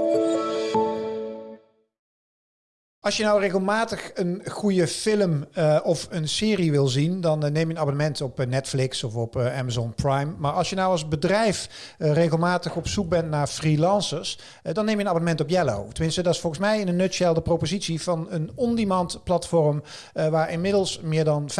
Bye. Als je nou regelmatig een goede film uh, of een serie wil zien, dan uh, neem je een abonnement op uh, Netflix of op Amazon Prime. Maar als je nou als bedrijf regelmatig op zoek bent naar freelancers, dan neem je een abonnement op Yellow. Tenminste, dat is volgens mij in een nutshell de propositie van een on-demand platform waar inmiddels meer dan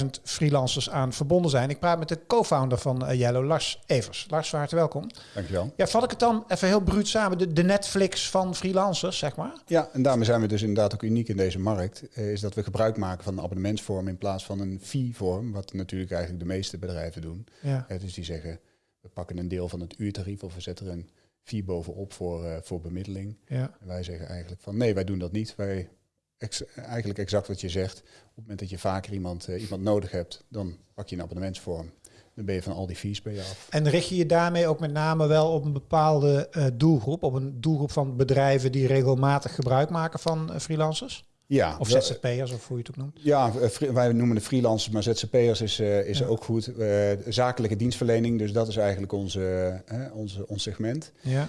45.000 freelancers aan verbonden zijn. Ik praat met de co-founder van Yellow, Lars Evers. Lars, van harte welkom. Dankjewel. Ja, vat ik het dan even heel bruut samen, de, de Netflix van freelancers, zeg maar? Ja, en daarmee zijn we dus inderdaad ook uniek in deze markt, eh, is dat we gebruik maken van een abonnementsvorm in plaats van een fee-vorm, wat natuurlijk eigenlijk de meeste bedrijven doen. Ja. Uh, dus die zeggen, we pakken een deel van het uurtarief of we zetten er een fee bovenop voor, uh, voor bemiddeling. Ja. En wij zeggen eigenlijk van nee, wij doen dat niet. Wij eigenlijk exact wat je zegt. Op het moment dat je vaker iemand, iemand nodig hebt, dan pak je een abonnementsvorm. Dan ben je van al die fees bij je af. En richt je je daarmee ook met name wel op een bepaalde uh, doelgroep? Op een doelgroep van bedrijven die regelmatig gebruik maken van uh, freelancers? Ja. Of ZZP'ers, of hoe je het ook noemt? Ja, uh, wij noemen de freelancers, maar ZZP'ers is, is ja. ook goed. zakelijke dienstverlening, dus dat is eigenlijk onze, onze, ons segment. Ja.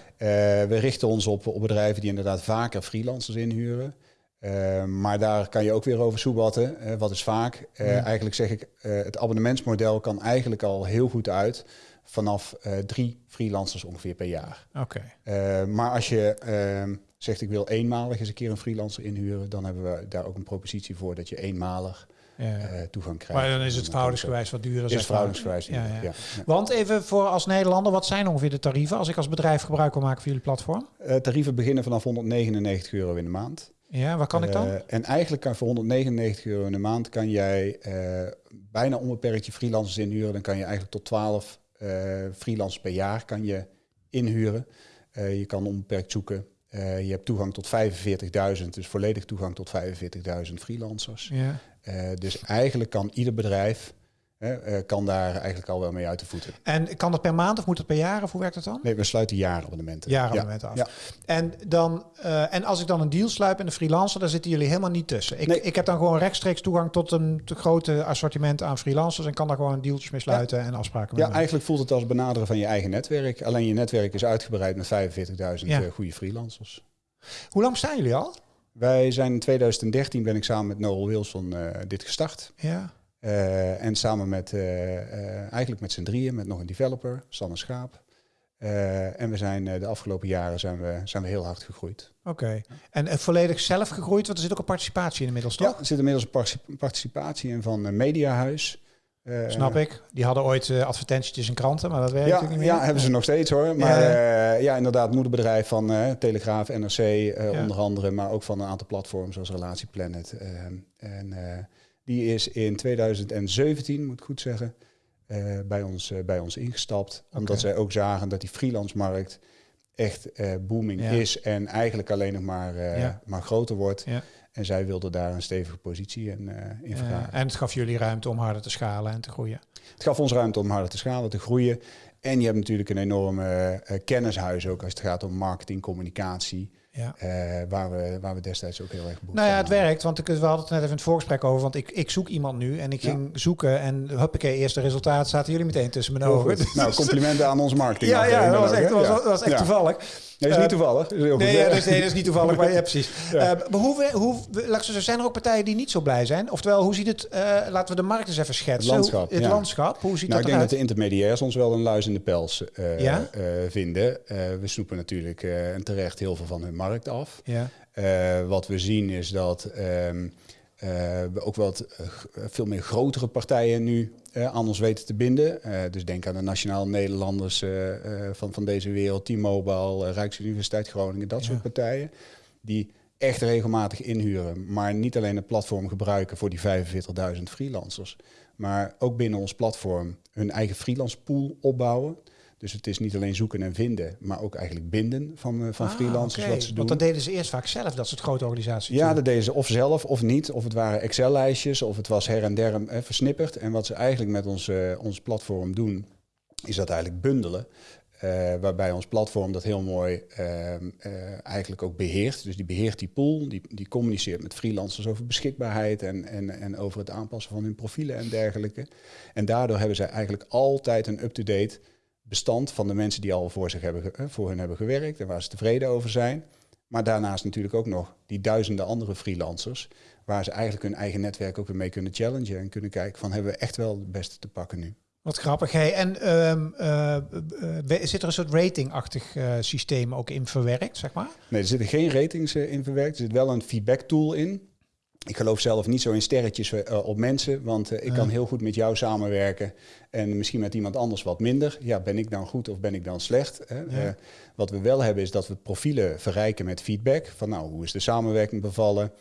we richten ons op, op bedrijven die inderdaad vaker freelancers inhuren. Uh, maar daar kan je ook weer over soebatten. Uh, wat is vaak? Uh, Eigenlijk zeg ik, het abonnementsmodel kan eigenlijk al heel goed uit vanaf drie freelancers ongeveer per jaar. Oké. Okay. maar als je ehm, zegt ik wil eenmalig eens een keer een freelancer inhuren, dan hebben we daar ook een propositie voor dat je eenmalig ja. toegang krijgt. Maar dan is het verhoudingsgewijs wat duurder. Is verhoudingsgewijs ja, ja. ja, Want even voor als Nederlander, wat zijn ongeveer de tarieven als ik als bedrijf gebruik wil maken van jullie platform? tarieven beginnen vanaf 199 euro in de maand. Ja, waar kan ik dan? Uh, en eigenlijk kan voor 199 euro in de maand kan jij uh, bijna onbeperkt je freelancers inhuren. Dan kan je eigenlijk tot 12 uh, freelancers per jaar kan je inhuren. je kan onbeperkt zoeken. je hebt toegang tot 45.000, dus volledig toegang tot 45.000 freelancers. Ja. dus eigenlijk kan ieder bedrijf Hè, uh, kan daar eigenlijk al wel mee uit de voeten. En kan dat per maand of moet het per jaar of hoe werkt dat dan? Nee, we sluiten jaarabonnementen. Jaarabonnementen ja. af. Ja. En, dan, uh, en als ik dan een deal sluip en een freelancer, dan zitten jullie helemaal niet tussen. Ik, nee. ik heb dan gewoon rechtstreeks toegang tot een te grote assortiment aan freelancers en kan daar gewoon dealtjes mee sluiten ja. en afspraken mee Ja, eigenlijk voelt het als benaderen van je eigen netwerk. Alleen je netwerk is uitgebreid met 45.000 ja. uh, goede freelancers. Hoe lang staan jullie al? Wij zijn in 2013 ben ik samen met Noel Wilson dit gestart. Ja. Uh, en samen met, uh, uh, eigenlijk met z'n drieën, met nog een developer, Sanne Schaap. en we zijn de afgelopen jaren zijn we, zijn we heel hard gegroeid. Oké. Okay. En volledig zelf gegroeid, want er zit ook een participatie in inmiddels, toch? Ja, er zit inmiddels een participatie in van Mediahuis. Snap ik. Die hadden ooit advertentietjes in kranten, maar dat werkt ja, natuurlijk niet meer. Ja, hebben ze nog steeds hoor. Maar ja, ja inderdaad, moederbedrijf van Telegraaf, NRC ja. onder andere, maar ook van een aantal platforms zoals Relatieplanet. en die is in 2017, moet ik goed zeggen, uh, bij, ons, uh, bij ons ingestapt. Okay. Omdat zij ook zagen dat die freelance-markt echt uh, booming ja. is en eigenlijk alleen nog maar, ja. maar groter wordt. Ja. En zij wilden daar een stevige positie in, in vragen. en het gaf jullie ruimte om harder te schalen en te groeien? Het gaf ons ruimte om harder te schalen, te groeien. En je hebt natuurlijk een enorme kennishuis ook als het gaat om marketing, communicatie. Ja. Uh, waar, we, waar we destijds ook heel erg behoefte Nou ja, het werkt, want ik, we hadden het net even in het voorgesprek over, want ik, ik zoek iemand nu en ik ging zoeken en huppakee, eerste resultaat zaten jullie meteen tussen mijn ogen. nou, complimenten aan ons marketing. Ja, ja, dat was echt, was, was echt toevallig. Nee, dat is niet toevallig. Dat is nee, ja, dat, is, nee, dat is niet toevallig, maar ja, precies. Ja. Uh, maar hoe, hoe, laat zo, zijn er ook partijen die niet zo blij zijn? Oftewel, hoe ziet het, uh, laten we de markt eens even schetsen. Het landschap. Het landschap, hoe ziet nou, dat Ik denk dat de intermediairs ons wel een luis in de pels uh, vinden. we snoepen natuurlijk en terecht heel veel van hun markt af. Ja. wat we zien is dat... Um, uh, we ook wat uh, veel meer grotere partijen nu aan ons weten te binden. dus denk aan de Nationaal Nederlanders van, van deze wereld, T-Mobile, Rijksuniversiteit Groningen, dat ja. soort partijen. Die echt regelmatig inhuren, maar niet alleen het platform gebruiken voor die 45.000 freelancers, maar ook binnen ons platform hun eigen freelance pool opbouwen. Dus het is niet alleen zoeken en vinden, maar ook eigenlijk binden van, uh, van ah, freelancers okay. wat ze doen. Want dat deden ze eerst vaak zelf, dat soort grote organisaties. Ja, dat deden ze of zelf of niet. Of het waren Excel-lijstjes, of het was her en der eh, versnipperd. En wat ze eigenlijk met ons, uh, ons platform doen, is dat eigenlijk bundelen. Uh, waarbij ons platform dat heel mooi uh, uh, eigenlijk ook beheert. Dus die beheert die pool, die, die communiceert met freelancers over beschikbaarheid en, en, en over het aanpassen van hun profielen en dergelijke. En daardoor hebben zij eigenlijk altijd een up-to-date bestand van de mensen die al voor, zich hebben, voor hen hebben gewerkt en waar ze tevreden over zijn. Maar daarnaast natuurlijk ook nog die duizenden andere freelancers, waar ze eigenlijk hun eigen netwerk ook weer mee kunnen challengen en kunnen kijken van hebben we echt wel het beste te pakken nu. Wat grappig. Hey, en um, uh, zit er een soort ratingachtig uh, systeem ook in verwerkt, zeg maar? Nee, er zitten geen ratings in verwerkt. Er zit wel een feedback tool in. Ik geloof zelf niet zo in sterretjes op mensen, want ik kan heel goed met jou samenwerken en misschien met iemand anders wat minder. Ja, ben ik dan goed of ben ik dan slecht? Hè? wat we wel hebben is dat we profielen verrijken met feedback. Van nou, hoe is de samenwerking bevallen?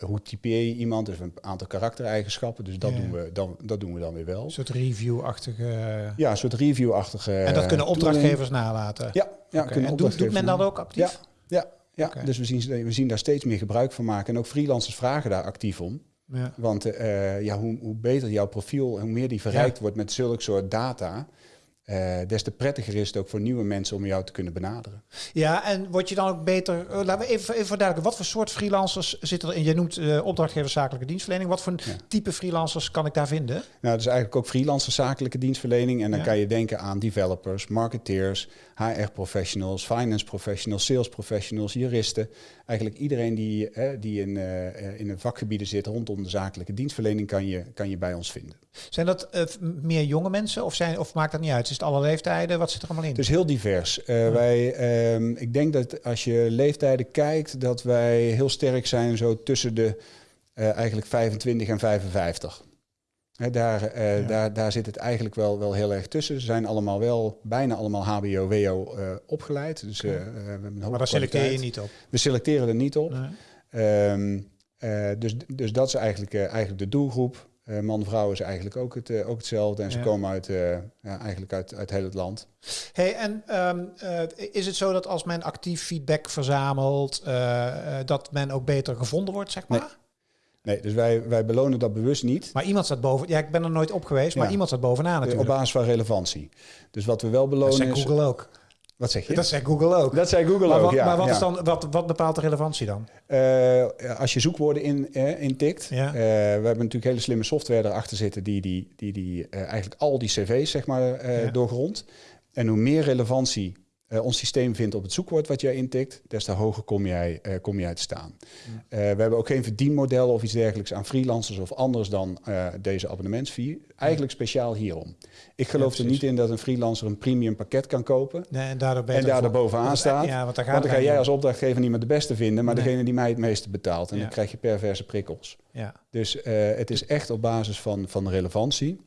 Hoe typeer je iemand? Dus een aantal karaktereigenschappen. Dus dat, doen, we dan, dat doen we dan weer wel. Een soort review-achtige... Ja, een soort review-achtige... En dat kunnen opdrachtgevers nalaten? Ja. ja okay. kunnen en doet, doet men dat ook actief? Ja, ja, dus we zien, we zien daar steeds meer gebruik van maken. En ook freelancers vragen daar actief om. Ja. Want uh, ja, hoe, hoe beter jouw profiel, hoe meer die verrijkt wordt met zulke soort data... Uh, des te prettiger is het ook voor nieuwe mensen om jou te kunnen benaderen. Ja, en word je dan ook beter... Uh, laten we even, even verduidelijken. Wat voor soort freelancers zitten er in? Je noemt uh, opdrachtgever zakelijke dienstverlening. Wat voor type freelancers kan ik daar vinden? Nou, dat is eigenlijk ook freelancer zakelijke dienstverlening. En dan kan je denken aan developers, marketeers, HR-professionals, finance professionals, sales professionals, juristen. Eigenlijk iedereen die, die in, in een vakgebieden zit rondom de zakelijke dienstverlening kan je, kan je bij ons vinden. Zijn dat meer jonge mensen of, zijn, of maakt dat niet uit? Is het alle leeftijden? Wat zit er allemaal in? Het is heel divers. Uh, wij, uh, ik denk dat als je leeftijden kijkt, dat wij heel sterk zijn zo tussen de uh, eigenlijk 25 en 55. He, daar, ja. daar, daar zit het eigenlijk wel, wel heel erg tussen. Ze zijn allemaal wel, bijna allemaal HBO, WO opgeleid. Dus, we hebben een maar daar selecteer je niet op? We selecteren er niet op. Nee. Um, dus, dus dat is eigenlijk, eigenlijk de doelgroep. Man-vrouw is eigenlijk ook, het, ook hetzelfde. En ze komen uit, ja, eigenlijk uit, uit heel het land. Hey, en um, is het zo dat als men actief feedback verzamelt, dat men ook beter gevonden wordt, zeg maar? Nee. Nee, dus wij, wij belonen dat bewust niet. Maar iemand staat boven. Ja, ik ben er nooit op geweest, maar iemand staat bovenaan natuurlijk. Op basis van relevantie. Dus wat we wel belonen dat is... Google ook. Wat zeg je? Dat zei Google ook. Dat zei Google ook, ja. Maar wat, ja. Is dan, wat, wat bepaalt de relevantie dan? Uh, als je zoekwoorden in, uh, intikt. Ja. Uh, we hebben natuurlijk hele slimme software erachter zitten... die, die, die, die eigenlijk al die cv's zeg maar, ja. doorgrondt. En hoe meer relevantie uh, ons systeem vindt op het zoekwoord wat jij intikt, des te hoger kom jij, uh, kom jij te staan. Uh, we hebben ook geen verdienmodel of iets dergelijks aan freelancers of anders dan deze abonnementsfee. Eigenlijk speciaal hierom. Ik geloof ja, er niet in dat een freelancer een premium pakket kan kopen nee, en daardoor, en daardoor bovenaan staat. Ja, want, dan, want dan ga jij als opdrachtgever niet meer de beste vinden, maar nee. degene die mij het meeste betaalt. En ja. dan krijg je perverse prikkels. Ja. Dus het is echt op basis van, van relevantie.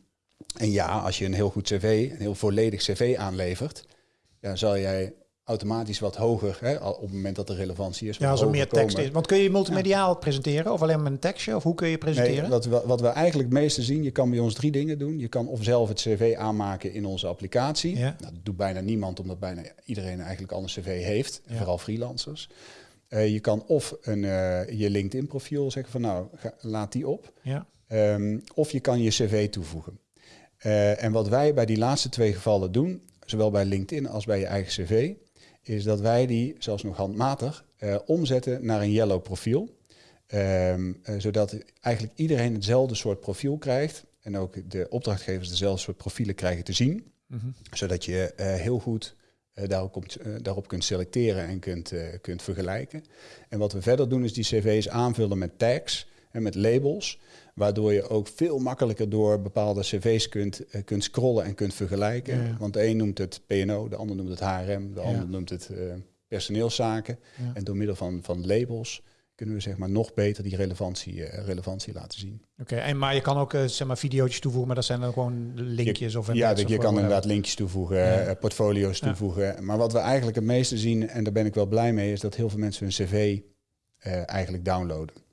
En ja, als je een heel goed cv, een heel volledig cv aanlevert, ja, zal jij automatisch wat hoger, hè, op het moment dat er relevantie is. Ja, als er meer tekst komen. is. Want kun je multimediaal ja. presenteren of alleen met een tekstje? Of hoe kun je presenteren? Nee, wat, we, wat we eigenlijk het meeste zien, je kan bij ons drie dingen doen. Je kan of zelf het cv aanmaken in onze applicatie. Ja. Nou, dat doet bijna niemand, omdat bijna iedereen eigenlijk al een cv heeft. Ja. Vooral freelancers. Uh, je kan of een, uh, je LinkedIn profiel zeggen van nou, ga, laat die op. Ja. Um, of je kan je cv toevoegen. Uh, en wat wij bij die laatste twee gevallen doen, zowel bij LinkedIn als bij je eigen cv, is dat wij die, zelfs nog handmatig, uh, omzetten naar een yellow profiel. Um, uh, zodat eigenlijk iedereen hetzelfde soort profiel krijgt. En ook de opdrachtgevers dezelfde soort profielen krijgen te zien. Mm -hmm. Zodat je uh, heel goed daarop, daarop, kunt selecteren en kunt, kunt vergelijken. En wat we verder doen is die cv's aanvullen met tags en met labels. Waardoor je ook veel makkelijker door bepaalde cv's kunt, uh, kunt scrollen en kunt vergelijken. Ja. Want de een noemt het PNO, de ander noemt het HRM, de ander noemt het uh, personeelszaken. En door middel van, van labels kunnen we zeg maar nog beter die relevantie, uh, relevantie laten zien. Oké, okay, en maar je kan ook zeg maar video's toevoegen, maar dat zijn dan gewoon linkjes je, of Ja, je, je kan inderdaad linkjes toevoegen, portfolio's toevoegen. Maar wat we eigenlijk het meeste zien, en daar ben ik wel blij mee, is dat heel veel mensen hun cv eigenlijk downloaden.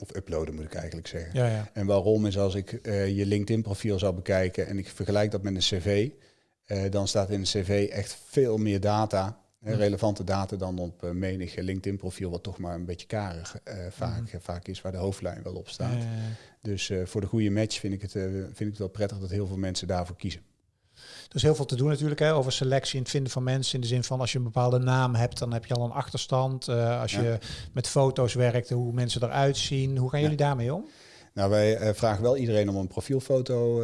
Of uploaden moet ik eigenlijk zeggen. Ja, ja. En waarom is als ik uh, je LinkedIn profiel zou bekijken en ik vergelijk dat met een cv, uh, dan staat in een cv echt veel meer data, mm. relevante data dan op uh, menig LinkedIn profiel, wat toch maar een beetje karig vaak, mm. vaak is, waar de hoofdlijn wel op staat. Ja, dus voor de goede match vind ik, het, vind ik het wel prettig dat heel veel mensen daarvoor kiezen. Er is heel veel te doen natuurlijk hè, over selectie en het vinden van mensen. In de zin van als je een bepaalde naam hebt, dan heb je al een achterstand. Uh, als ja. je met foto's werkt, hoe mensen eruit zien. Hoe gaan jullie ja. daarmee om? Nou, wij vragen wel iedereen om een profielfoto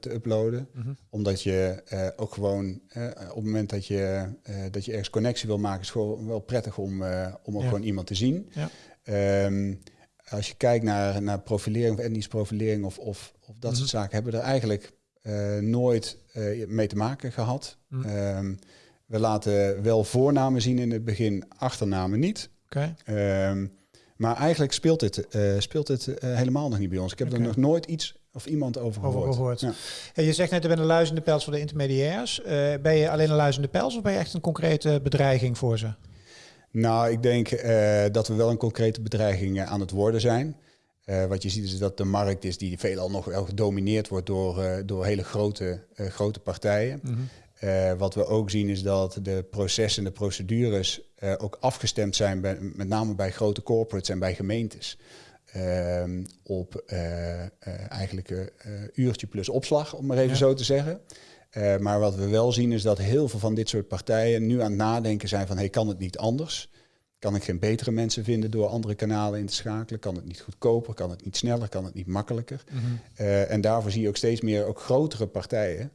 te uploaden. Mhm. Omdat je ook gewoon op het moment dat je, dat je ergens connectie wil maken, is het gewoon wel prettig om, om ook gewoon iemand te zien. Ja. Ehm, als je kijkt naar, naar profilering of etnische profilering of, of, of dat soort mhm. zaken, hebben we er eigenlijk nooit mee te maken gehad. Mhm. Ehm, we laten wel voornamen zien in het begin, achternamen niet. Ehm, maar eigenlijk speelt dit, uh, speelt dit uh, helemaal nog niet bij ons. Ik heb er nog nooit iets of iemand over gehoord. Over gehoord. Ja. je zegt net, je bent een luizende pels voor de intermediairs. Ben je alleen een luizende pels of ben je echt een concrete bedreiging voor ze? Nou, ik denk dat we wel een concrete bedreiging aan het worden zijn. Wat je ziet is dat de markt is die veelal nog wel gedomineerd wordt door, door hele grote, grote partijen. Mm uh, wat we ook zien is dat de processen en de procedures ook afgestemd zijn, bij, met name bij grote corporates en bij gemeentes. Uh, op eigenlijk een uurtje plus opslag, om maar even zo te zeggen. maar wat we wel zien is dat heel veel van dit soort partijen nu aan het nadenken zijn van, hey, kan het niet anders? Kan ik geen betere mensen vinden door andere kanalen in te schakelen? Kan het niet goedkoper? Kan het niet sneller? Kan het niet makkelijker? Mhm. en daarvoor zie je ook steeds meer ook grotere partijen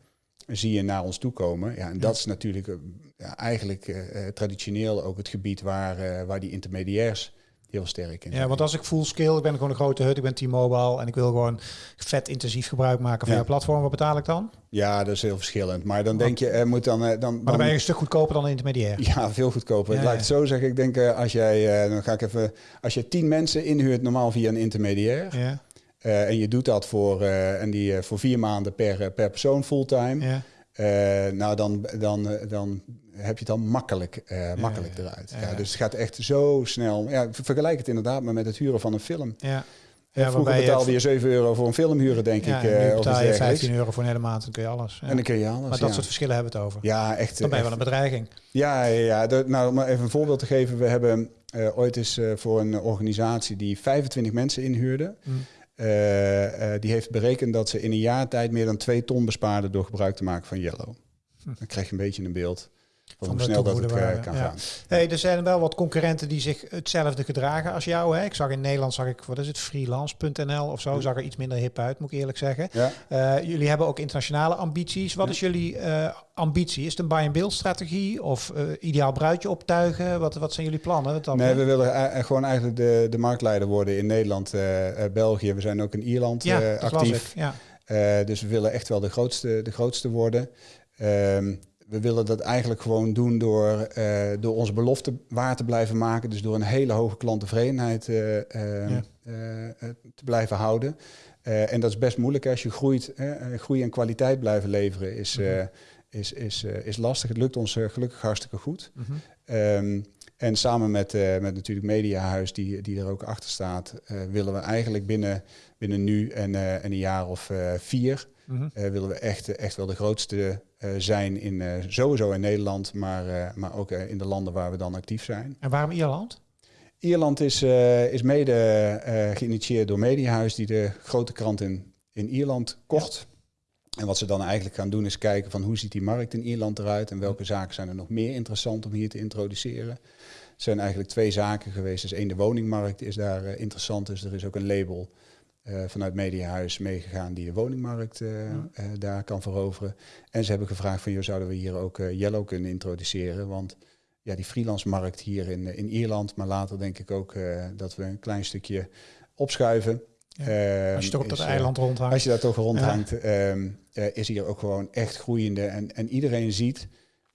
zie je naar ons toe komen. Ja, en dat is natuurlijk uh, ja, eigenlijk uh, traditioneel ook het gebied waar, waar die intermediairs heel sterk in Ja, want als ik full scale, ik ben gewoon een grote hut, ik ben T-Mobile en ik wil gewoon vet intensief gebruik maken van ja. je platform, wat betaal ik dan? Ja, dat is heel verschillend. Maar dan denk je, er moet dan, dan, dan... Maar dan ben je een stuk goedkoper dan een intermediair. Ja, veel goedkoper. Ja, Laat ik het zo zeggen. Ik denk, als jij, dan ga ik even, als je tien mensen inhuurt normaal via een intermediair, ja. En je doet dat voor, en die, voor vier maanden per, per persoon fulltime. Ja. nou, dan, dan, dan heb je het dan makkelijk, makkelijk eruit. Ja, dus het gaat echt zo snel. Ja, vergelijk het inderdaad maar met het huren van een film. Ja. Ja, Vroeger betaalde je 7 euro voor een film huren, denk ja, ik. Uh, betaal je 15 euro voor een hele maand, dan kun je alles. Ja. En dan kun je alles, Maar dat soort verschillen hebben we het over. Ja, echt. Dan ben je wel een bedreiging. Ja, ja, nou, om even een voorbeeld te geven. We hebben uh, ooit eens uh, voor een organisatie die 25 mensen inhuurde... Mm. Uh, die heeft berekend dat ze in een jaar tijd meer dan twee ton bespaarden door gebruik te maken van Yellow. Hm. Dan krijg je een beetje een beeld van, hoe snel dat het uh, kan gaan. Hey, er zijn wel wat concurrenten die zich hetzelfde gedragen als jou. Hè? Ik zag in Nederland, zag ik, wat is het, freelance.nl of zo, zag er iets minder hip uit, moet ik eerlijk zeggen. Uh, jullie hebben ook internationale ambities. Wat is jullie uh, ambitie? Is het een buy-and-build strategie of ideaal bruidje optuigen? Wat, wat zijn jullie plannen? Dan, nee, we willen gewoon eigenlijk de, de marktleider worden in Nederland, België. We zijn ook in Ierland ja, actief. Ja. dus we willen echt wel de grootste, de grootste worden. Um, we willen dat eigenlijk gewoon doen door, uh, door onze belofte waar te blijven maken. Dus door een hele hoge klanttevredenheid uh, uh, te blijven houden. en dat is best moeilijk als je groeit. groei en kwaliteit blijven leveren is, mm is, is, is lastig. Het lukt ons gelukkig hartstikke goed. Mm -hmm. en samen met, met natuurlijk Mediahuis, die, die er ook achter staat, willen we eigenlijk binnen, binnen nu en, en een jaar of vier... Mm willen we echt, echt wel de grootste zijn in, sowieso in Nederland, maar, maar ook in de landen waar we dan actief zijn. En waarom Ierland? Ierland is, is mede geïnitieerd door Mediahuis, die de grote krant in, in Ierland kocht. En wat ze dan eigenlijk gaan doen is kijken van hoe ziet die markt in Ierland eruit en welke zaken zijn er nog meer interessant om hier te introduceren. Er zijn eigenlijk twee zaken geweest. Dus één, de woningmarkt is daar interessant. Dus er is ook een label uh, vanuit Mediahuis meegegaan die de woningmarkt uh, uh, daar kan veroveren. En ze hebben gevraagd van, joh, zouden we hier ook Yellow kunnen introduceren? Want ja, die freelance markt hier in, in Ierland, maar later denk ik ook dat we een klein stukje opschuiven. Ja. Ehm, als je toch op dat eiland rondhangt. Als je daar toch rondhangt, ja. um, is hier ook gewoon echt groeiende. En, en iedereen ziet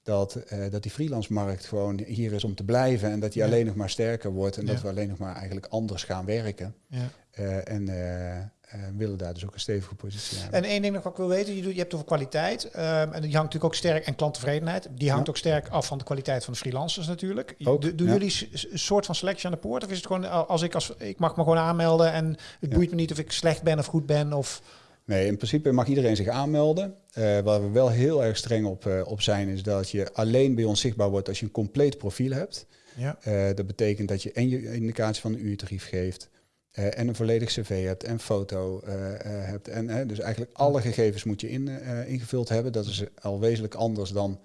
dat, dat die freelance markt gewoon hier is om te blijven. En dat die alleen nog maar sterker wordt. En dat we alleen nog maar eigenlijk anders gaan werken. Ja. Uh, en uh, willen daar dus ook een stevige positie hebben. En één ding nog wat ik wil weten, je, doet, je hebt over kwaliteit. Um, en die hangt natuurlijk ook sterk, en klanttevredenheid, die hangt ook sterk af van de kwaliteit van de freelancers natuurlijk. Ook, doen jullie een soort van selectie aan de poort? Of is het gewoon, als ik, als, ik mag me gewoon aanmelden en het boeit me niet of ik slecht ben of goed ben? Of... Nee, in principe mag iedereen zich aanmelden. Uh, waar we wel heel erg streng op, uh, op zijn, is dat je alleen bij ons zichtbaar wordt als je een compleet profiel hebt. Ja. Uh, dat betekent dat je en je indicatie van een uurtarief geeft, en een volledig cv hebt en foto hebt. En, dus eigenlijk alle gegevens moet je in, ingevuld hebben. Dat is al wezenlijk anders dan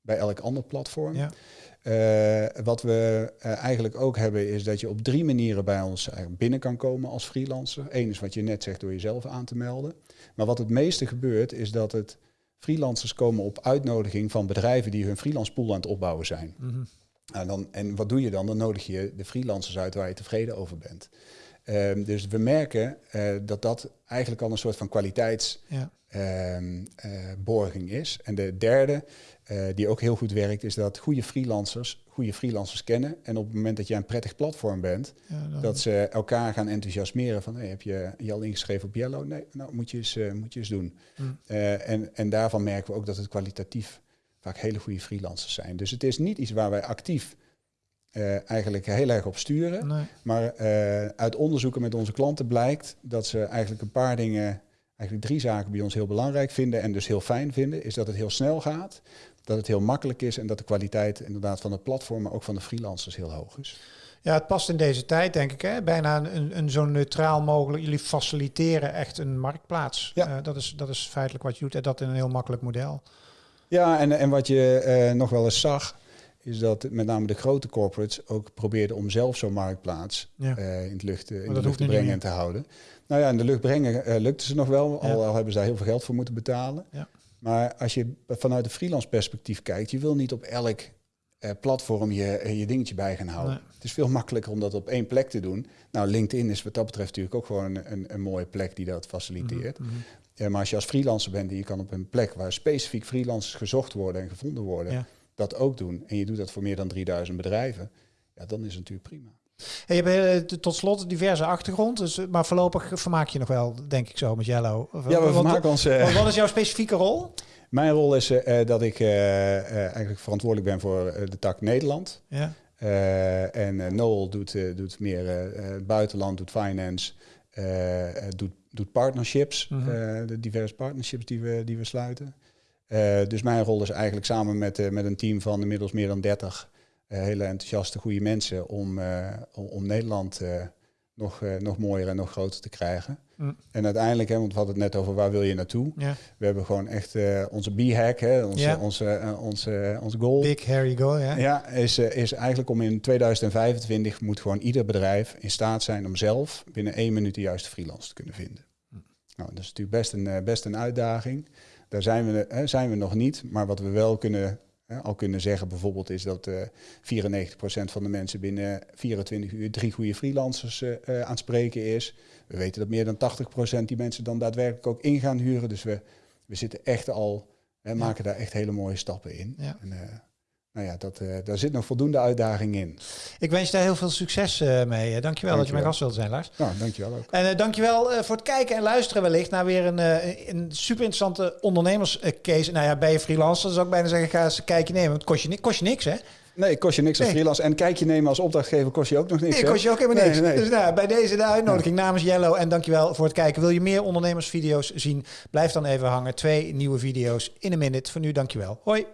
bij elk ander platform. Ja. Wat we eigenlijk ook hebben is dat je op drie manieren bij ons binnen kan komen als freelancer. Eén is wat je net zegt door jezelf aan te melden. Maar wat het meeste gebeurt is dat het freelancers komen op uitnodiging van bedrijven die hun freelance pool aan het opbouwen zijn. Mhm. en, dan, en wat doe je dan? Dan nodig je de freelancers uit waar je tevreden over bent. Ehm, dus we merken uh, dat dat eigenlijk al een soort van kwaliteitsborging ja. um, uh, is. En de derde, uh, die ook heel goed werkt, is dat goede freelancers goede freelancers kennen. En op het moment dat je een prettig platform bent, dat ze elkaar gaan enthousiasmeren van hey, heb je je al ingeschreven op Yellow? Nee, nou moet je eens, moet je eens doen. Mm. en, en daarvan merken we ook dat het kwalitatief vaak hele goede freelancers zijn. Dus het is niet iets waar wij actief uh, eigenlijk heel erg op sturen. Maar uh, uit onderzoeken met onze klanten blijkt dat ze eigenlijk een paar dingen, eigenlijk drie zaken bij ons heel belangrijk vinden en dus heel fijn vinden. Is dat het heel snel gaat, dat het heel makkelijk is en dat de kwaliteit inderdaad van het platform, maar ook van de freelancers heel hoog is. Ja, het past in deze tijd, denk ik. Hè? Bijna een, een zo neutraal mogelijk. Jullie faciliteren echt een marktplaats. Ja. Uh, dat, is, dat is feitelijk wat je doet en dat in een heel makkelijk model. Ja, en, en wat je nog wel eens zag, is dat met name de grote corporates ook probeerden om zelf zo'n marktplaats uh, in, het lucht, in de lucht te brengen en te houden. Nou ja, in de lucht brengen uh, lukte ze nog wel, al, al, hebben ze daar heel veel geld voor moeten betalen. Ja. Maar als je vanuit de freelance perspectief kijkt, je wil niet op elk platform je, je dingetje bij gaan houden. Het is veel makkelijker om dat op één plek te doen. Nou, LinkedIn is wat dat betreft natuurlijk ook gewoon een, een, een mooie plek die dat faciliteert. Mm -hmm. maar als je als freelancer bent en je kan op een plek waar specifiek freelancers gezocht worden en gevonden worden, ja dat ook doen en je doet dat voor meer dan 3000 bedrijven, ja, dan is het natuurlijk prima. Hey, je hebt eh, tot slot diverse achtergrond, dus, eh, maar voorlopig vermaak je nog wel, denk ik zo, met Yellow. Ja, we vermaken ons... Uh, wat is jouw specifieke rol? Mijn rol is uh, dat ik eigenlijk verantwoordelijk ben voor de tak Nederland. Ja. en Noel doet, doet meer buitenland, doet finance, doet, doet partnerships, -hmm. de diverse partnerships die we, die we sluiten. Uh, dus mijn rol is eigenlijk samen met, uh, met een team van inmiddels meer dan 30 uh, hele enthousiaste, goede mensen om, om, om, Nederland nog, nog mooier en nog groter te krijgen. Mm. En uiteindelijk, hè, want we hadden het net over waar wil je naartoe. We hebben gewoon echt onze B-hack, onze, ja. onze, onze, onze goal. Big hairy goal, ja. Ja, is, is eigenlijk om in 2025 moet gewoon ieder bedrijf in staat zijn om zelf binnen één minuut de juiste freelance te kunnen vinden. Mm. Nou, dat is natuurlijk best een, best een uitdaging. Daar zijn we, hè, zijn we nog niet. Maar wat we wel kunnen, hè, al kunnen zeggen bijvoorbeeld is dat uh, eh, 94% van de mensen binnen 24 uur drie goede freelancers uh, uh, aan het spreken is. We weten dat meer dan 80% die mensen dan daadwerkelijk ook in gaan huren. Dus we, we zitten echt al, hè, maken daar echt hele mooie stappen in. Ja. En, nou ja, dat, uh, daar zit nog voldoende uitdaging in. Ik wens je daar heel veel succes uh, mee. Dankjewel, dankjewel dat je mijn gast wilde zijn, Lars. Nou, dankjewel ook. En uh, dankjewel voor het kijken en luisteren wellicht naar weer een, een super interessante ondernemerscase. Nou ja, bij je freelancer zou ik bijna zeggen, ga eens een kijkje nemen. Want het kost je, kost je niks, hè? Nee, kost je niks als freelance. En kijkje nemen als opdrachtgever kost je ook nog niks. Nee, kost je ook helemaal niks. Dus nou, bij deze de uitnodiging namens Yellow. En dankjewel voor het kijken. Wil je meer ondernemersvideo's zien? Blijf dan even hangen. Twee nieuwe video's in een minute. Voor nu, dankjewel. Hoi.